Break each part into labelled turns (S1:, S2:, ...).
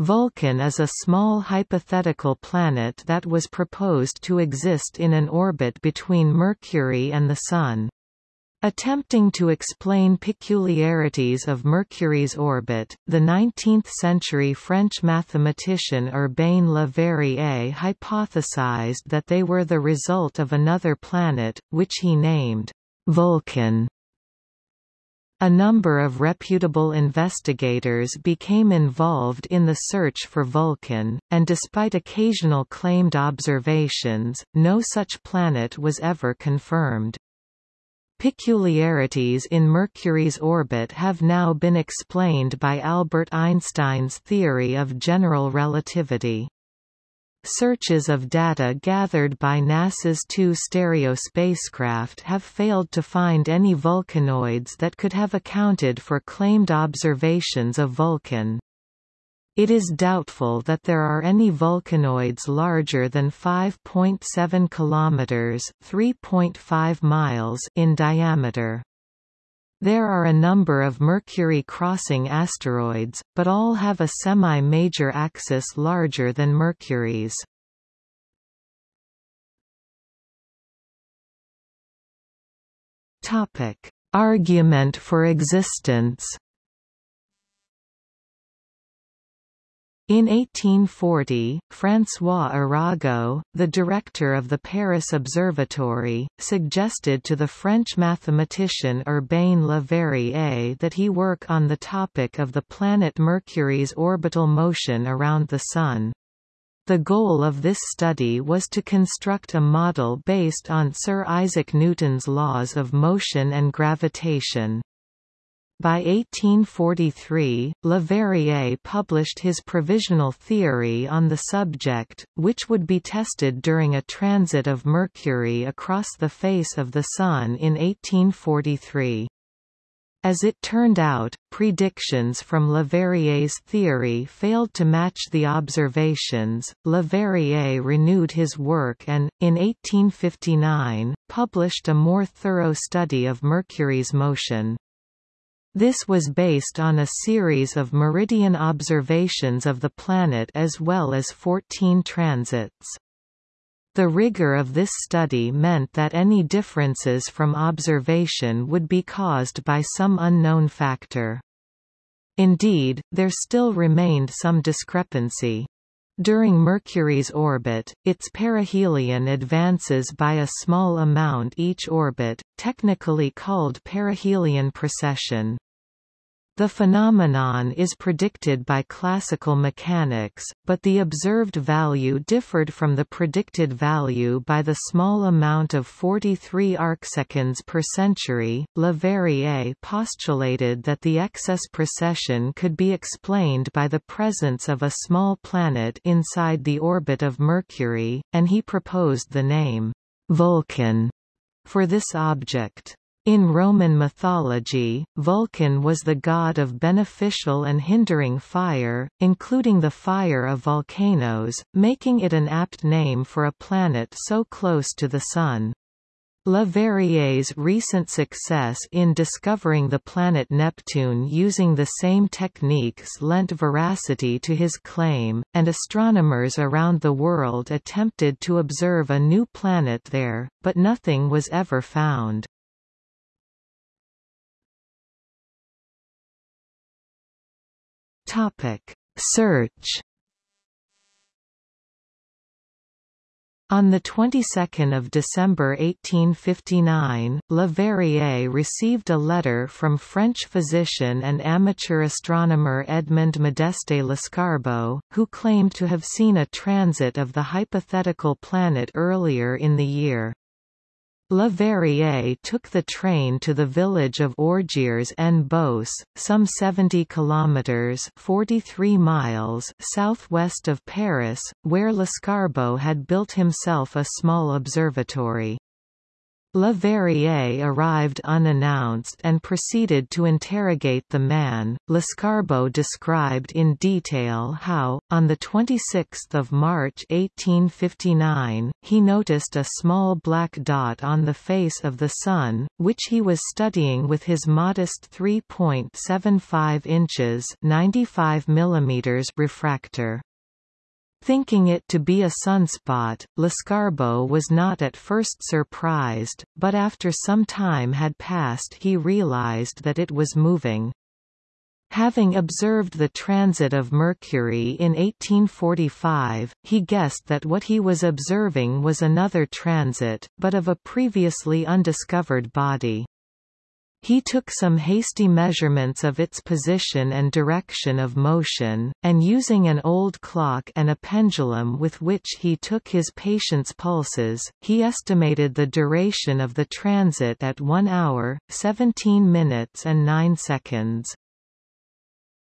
S1: Vulcan is a small hypothetical planet that was proposed to exist in an orbit between Mercury and the Sun. Attempting to explain peculiarities of Mercury's orbit, the 19th-century French mathematician Urbain Le Verrier hypothesized that they were the result of another planet, which he named Vulcan. A number of reputable investigators became involved in the search for Vulcan, and despite occasional claimed observations, no such planet was ever confirmed. Peculiarities in Mercury's orbit have now been explained by Albert Einstein's theory of general relativity. Searches of data gathered by NASA's two STEREO spacecraft have failed to find any vulcanoids that could have accounted for claimed observations of Vulcan. It is doubtful that there are any vulcanoids larger than 5.7 kilometers (3.5 miles) in diameter. There are a number of Mercury-crossing asteroids, but all have a semi-major axis larger than Mercury's. Argument for existence. In 1840, François Arago, the director of the Paris Observatory, suggested to the French mathematician Urbain Le Verrier that he work on the topic of the planet Mercury's orbital motion around the Sun. The goal of this study was to construct a model based on Sir Isaac Newton's laws of motion and gravitation. By 1843, Leverrier published his provisional theory on the subject, which would be tested during a transit of Mercury across the face of the Sun in 1843. As it turned out, predictions from Leverrier's theory failed to match the observations. Leverrier renewed his work and, in 1859, published a more thorough study of Mercury's motion. This was based on a series of meridian observations of the planet as well as 14 transits. The rigor of this study meant that any differences from observation would be caused by some unknown factor. Indeed, there still remained some discrepancy. During Mercury's orbit, its perihelion advances by a small amount each orbit, technically called perihelion precession. The phenomenon is predicted by classical mechanics, but the observed value differed from the predicted value by the small amount of 43 arcseconds per century. Leverrier postulated that the excess precession could be explained by the presence of a small planet inside the orbit of Mercury, and he proposed the name Vulcan for this object. In Roman mythology, Vulcan was the god of beneficial and hindering fire, including the fire of volcanoes, making it an apt name for a planet so close to the Sun. Le Verrier's recent success in discovering the planet Neptune using the same techniques lent veracity to his claim, and astronomers around the world attempted to observe a new planet there, but nothing was ever found. Topic: Search. On the 22nd of December 1859, Le Verrier received a letter from French physician and amateur astronomer Edmond Modeste Lescarbault, who claimed to have seen a transit of the hypothetical planet earlier in the year. Le Verrier took the train to the village of Orgères en Beauce, some 70 kilometers (43 miles) southwest of Paris, where Lescarbault had built himself a small observatory. Leverrier arrived unannounced and proceeded to interrogate the man. Lescarbault described in detail how, on 26 March 1859, he noticed a small black dot on the face of the Sun, which he was studying with his modest 3.75 inches 95 mm refractor. Thinking it to be a sunspot, Lescarbault was not at first surprised, but after some time had passed he realized that it was moving. Having observed the transit of Mercury in 1845, he guessed that what he was observing was another transit, but of a previously undiscovered body. He took some hasty measurements of its position and direction of motion, and using an old clock and a pendulum with which he took his patient's pulses, he estimated the duration of the transit at 1 hour, 17 minutes and 9 seconds.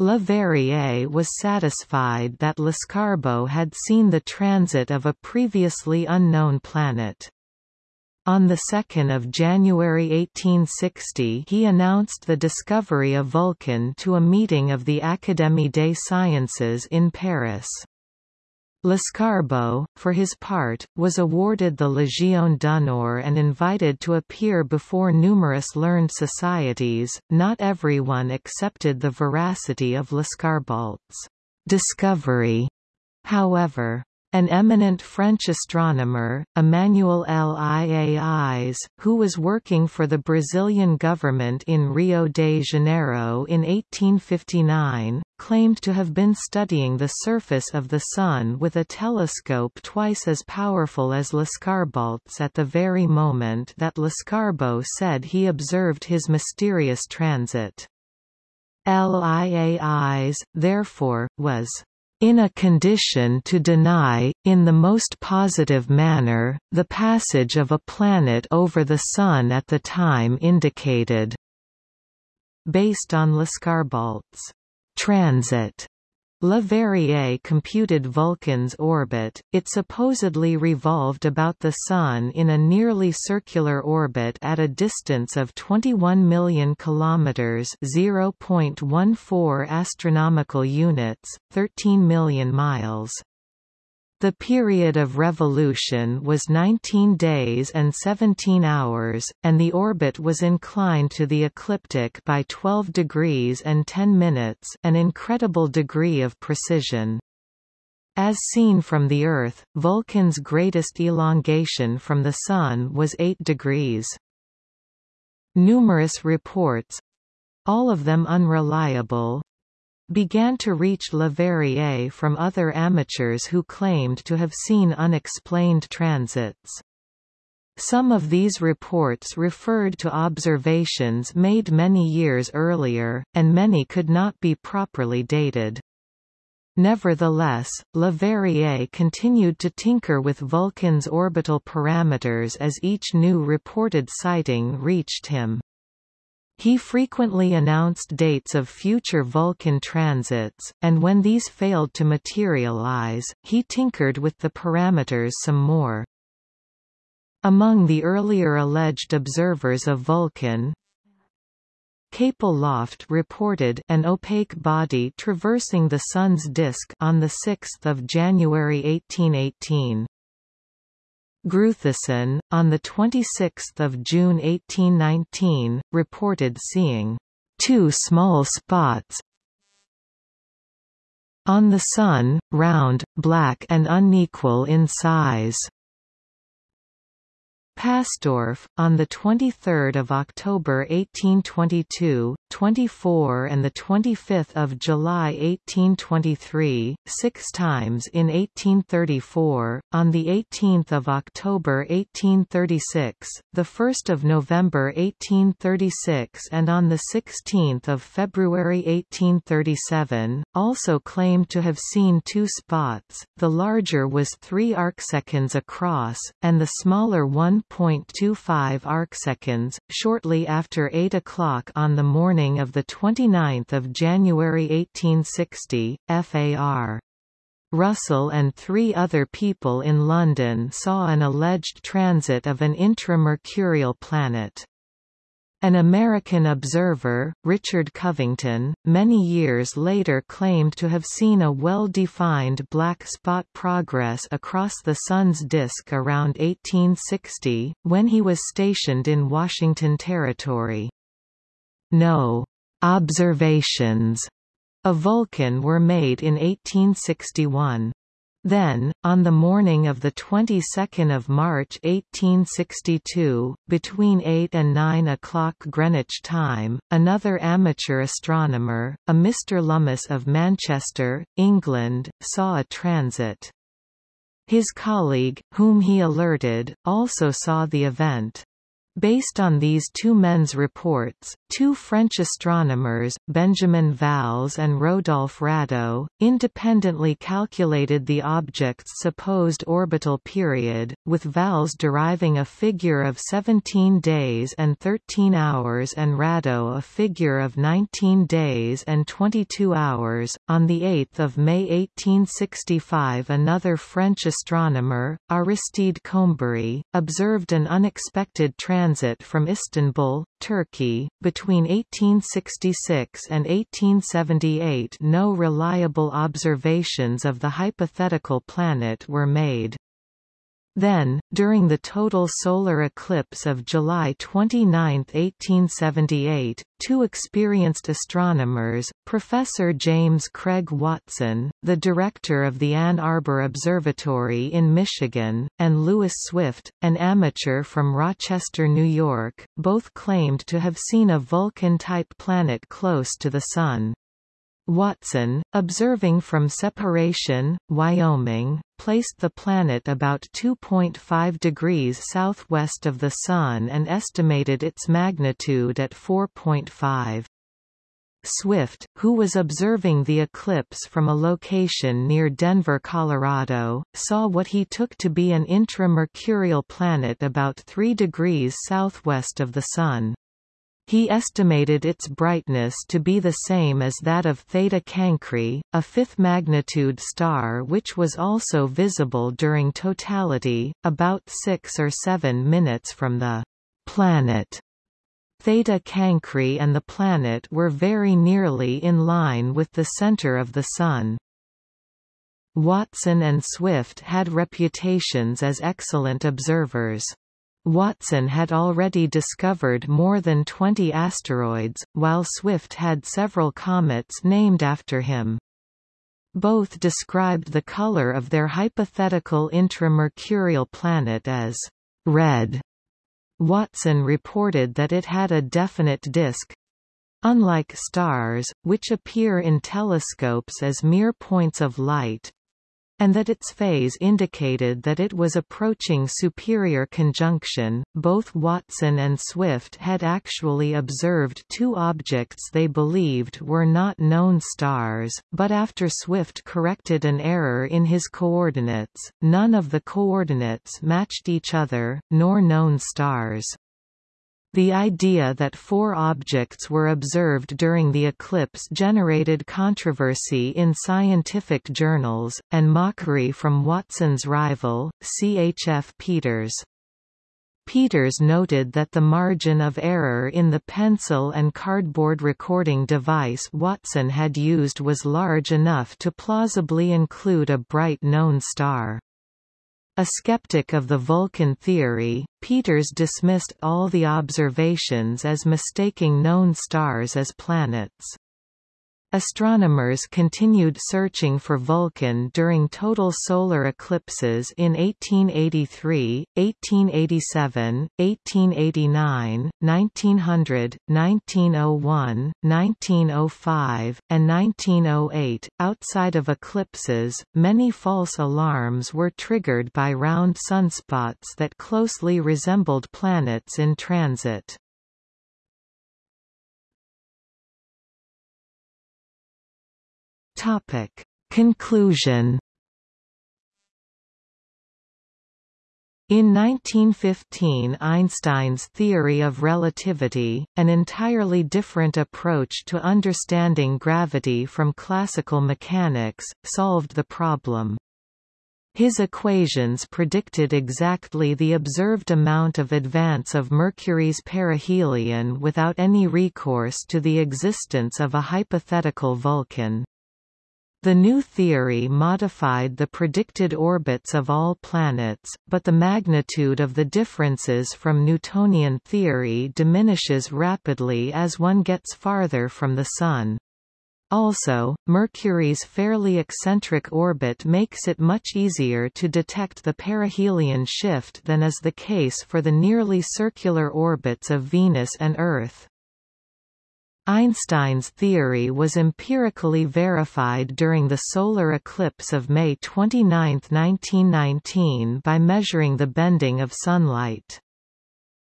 S1: Leverrier was satisfied that Lescarbault had seen the transit of a previously unknown planet. On 2 January 1860 he announced the discovery of Vulcan to a meeting of the Académie des Sciences in Paris. Lescarbault, for his part, was awarded the Légion d'honneur and invited to appear before numerous learned societies. Not everyone accepted the veracity of Lescarbault's discovery, however. An eminent French astronomer, Emmanuel Liais, who was working for the Brazilian government in Rio de Janeiro in 1859, claimed to have been studying the surface of the Sun with a telescope twice as powerful as Lescarbault's at the very moment that Lescarbault said he observed his mysterious transit. Liais, therefore, was in a condition to deny, in the most positive manner, the passage of a planet over the Sun at the time indicated. Based on Lescarbault's transit Leverrier computed Vulcan's orbit, it supposedly revolved about the Sun in a nearly circular orbit at a distance of 21 million kilometers (0.14 astronomical units, 13 million miles). The period of revolution was 19 days and 17 hours, and the orbit was inclined to the ecliptic by 12 degrees and 10 minutes an incredible degree of precision. As seen from the Earth, Vulcan's greatest elongation from the Sun was 8 degrees. Numerous reports—all of them unreliable, began to reach Leverrier from other amateurs who claimed to have seen unexplained transits. Some of these reports referred to observations made many years earlier, and many could not be properly dated. Nevertheless, Leverrier continued to tinker with Vulcan's orbital parameters as each new reported sighting reached him. He frequently announced dates of future Vulcan transits, and when these failed to materialize, he tinkered with the parameters some more. Among the earlier alleged observers of Vulcan, Capel Lofft reported an opaque body traversing the Sun's disk on 6 January 1818. Gruithuisen, on 26 June 1819, reported seeing two small spots on the Sun, round, black and unequal in size. Pastorff, on 23 October 1822, 24 and 25 July 1823, six times in 1834, on 18 October 1836, 1 November 1836 and on 16 February 1837, also claimed to have seen two spots, the larger was 3 arcseconds across, and the smaller 1 1.25 arcseconds, shortly after 8 o'clock on the morning of 29 January 1860, FAR. Russell and three other people in London saw an alleged transit of an intramercurial planet. An American observer, Richard Covington, many years later claimed to have seen a well-defined black spot progress across the Sun's disk around 1860, when he was stationed in Washington Territory. No observations of Vulcan were made in 1861. Then, on the morning of the 22nd of March 1862, between 8 and 9 o'clock Greenwich time, another amateur astronomer, a Mr. Lummis of Manchester, England, saw a transit. His colleague, whom he alerted, also saw the event. Based on these two men's reports, two French astronomers, Benjamin Valz and Rodolphe Radau, independently calculated the object's supposed orbital period, with Valz deriving a figure of 17 days and 13 hours and Radau a figure of 19 days and 22 hours. On 8 May 1865 another French astronomer, Aristide Coumbary, observed an unexpected transit transit from Istanbul, Turkey, between 1866 and 1878 no reliable observations of the hypothetical planet were made. Then, during the total solar eclipse of July 29, 1878, two experienced astronomers, Professor James Craig Watson, the director of the Ann Arbor Observatory in Michigan, and Lewis Swift, an amateur from Rochester, New York, both claimed to have seen a Vulcan-type planet close to the Sun. Watson, observing from Separation, Wyoming, placed the planet about 2.5 degrees southwest of the Sun and estimated its magnitude at 4.5. Swift, who was observing the eclipse from a location near Denver, Colorado, saw what he took to be an intramercurial planet about 3 degrees southwest of the Sun. He estimated its brightness to be the same as that of Theta Cancri, a fifth-magnitude star which was also visible during totality, about 6 or 7 minutes from the planet. Theta Cancri and the planet were very nearly in line with the center of the Sun. Watson and Swift had reputations as excellent observers. Watson had already discovered more than 20 asteroids, while Swift had several comets named after him. Both described the color of their hypothetical intramercurial planet as red. Watson reported that it had a definite disk, unlike stars, which appear in telescopes as mere points of light, and that its phase indicated that it was approaching superior conjunction. Both Watson and Swift had actually observed two objects they believed were not known stars, but after Swift corrected an error in his coordinates, none of the coordinates matched each other, nor known stars. The idea that four objects were observed during the eclipse generated controversy in scientific journals, and mockery from Watson's rival, C. H. F. Peters. Peters noted that the margin of error in the pencil and cardboard recording device Watson had used was large enough to plausibly include a bright known star. A skeptic of the Vulcan theory, Peters dismissed all the observations as mistaking known stars as planets. Astronomers continued searching for Vulcan during total solar eclipses in 1883, 1887, 1889, 1900, 1901, 1905, and 1908. Outside of eclipses, many false alarms were triggered by round sunspots that closely resembled planets in transit. Topic. Conclusion In 1915 Einstein's theory of relativity, an entirely different approach to understanding gravity from classical mechanics, solved the problem. His equations predicted exactly the observed amount of advance of Mercury's perihelion without any recourse to the existence of a hypothetical Vulcan. The new theory modified the predicted orbits of all planets, but the magnitude of the differences from Newtonian theory diminishes rapidly as one gets farther from the Sun. Also, Mercury's fairly eccentric orbit makes it much easier to detect the perihelion shift than is the case for the nearly circular orbits of Venus and Earth. Einstein's theory was empirically verified during the solar eclipse of May 29, 1919 by measuring the bending of sunlight.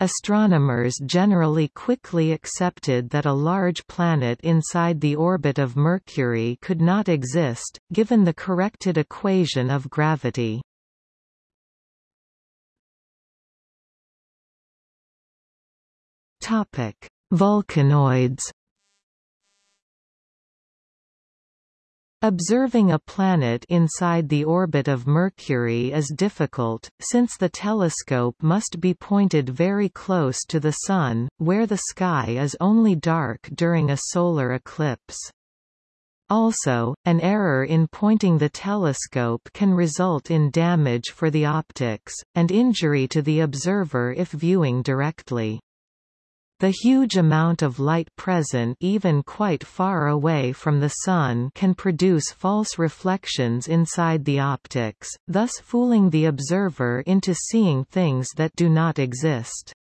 S1: Astronomers generally quickly accepted that a large planet inside the orbit of Mercury could not exist, given the corrected equation of gravity. Topic: Observing a planet inside the orbit of Mercury is difficult, since the telescope must be pointed very close to the Sun, where the sky is only dark during a solar eclipse. Also, an error in pointing the telescope can result in damage for the optics, and injury to the observer if viewing directly. The huge amount of light present even quite far away from the Sun can produce false reflections inside the optics, thus fooling the observer into seeing things that do not exist.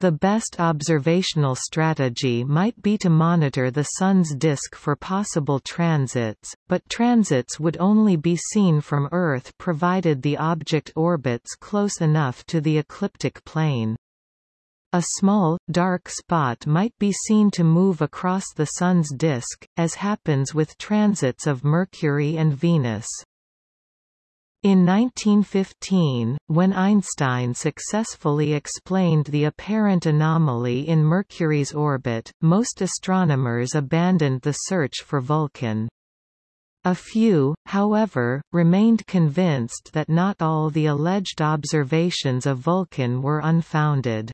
S1: The best observational strategy might be to monitor the Sun's disk for possible transits, but transits would only be seen from Earth provided the object orbits close enough to the ecliptic plane. A small, dark spot might be seen to move across the Sun's disk, as happens with transits of Mercury and Venus. In 1915, when Einstein successfully explained the apparent anomaly in Mercury's orbit, most astronomers abandoned the search for Vulcan. A few, however, remained convinced that not all the alleged observations of Vulcan were unfounded.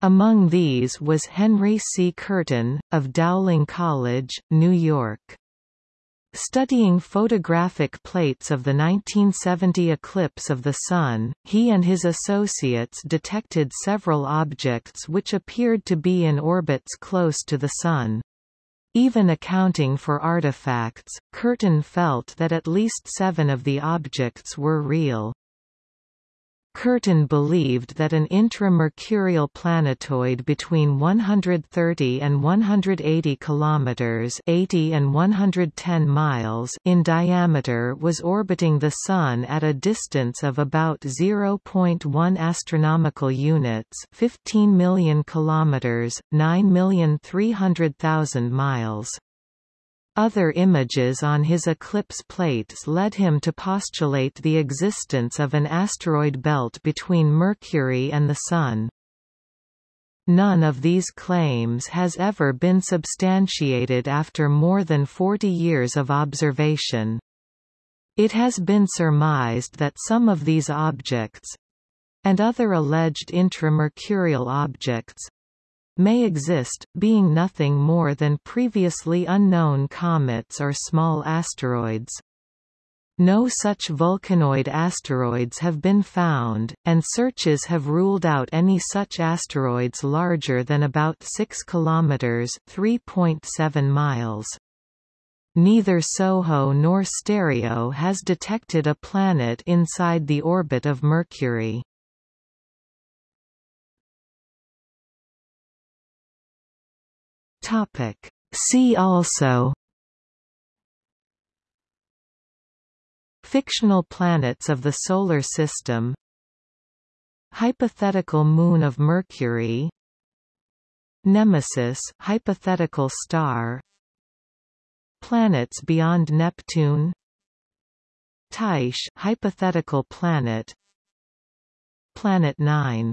S1: Among these was Henry C. Courten, of Dowling College, New York. Studying photographic plates of the 1970 eclipse of the Sun, he and his associates detected several objects which appeared to be in orbits close to the Sun. Even accounting for artifacts, Courten felt that at least seven of the objects were real. Courten believed that an intramercurial planetoid between 130 and 180 kilometers (80 and 110 miles) in diameter was orbiting the Sun at a distance of about 0.1 astronomical units, 15 million kilometers, 9,300,000 miles. Other images on his eclipse plates led him to postulate the existence of an asteroid belt between Mercury and the Sun. None of these claims has ever been substantiated after more than 40 years of observation. It has been surmised that some of these objects—and other alleged intramercurial objects, may exist, being nothing more than previously unknown comets or small asteroids. No such vulcanoid asteroids have been found, and searches have ruled out any such asteroids larger than about 6 kilometers (3.7 miles). Neither SOHO nor STEREO has detected a planet inside the orbit of Mercury. Topic. See also Fictional planets of the Solar System Hypothetical moon of Mercury Nemesis hypothetical star Planets beyond Neptune Tyche hypothetical planet Planet 9.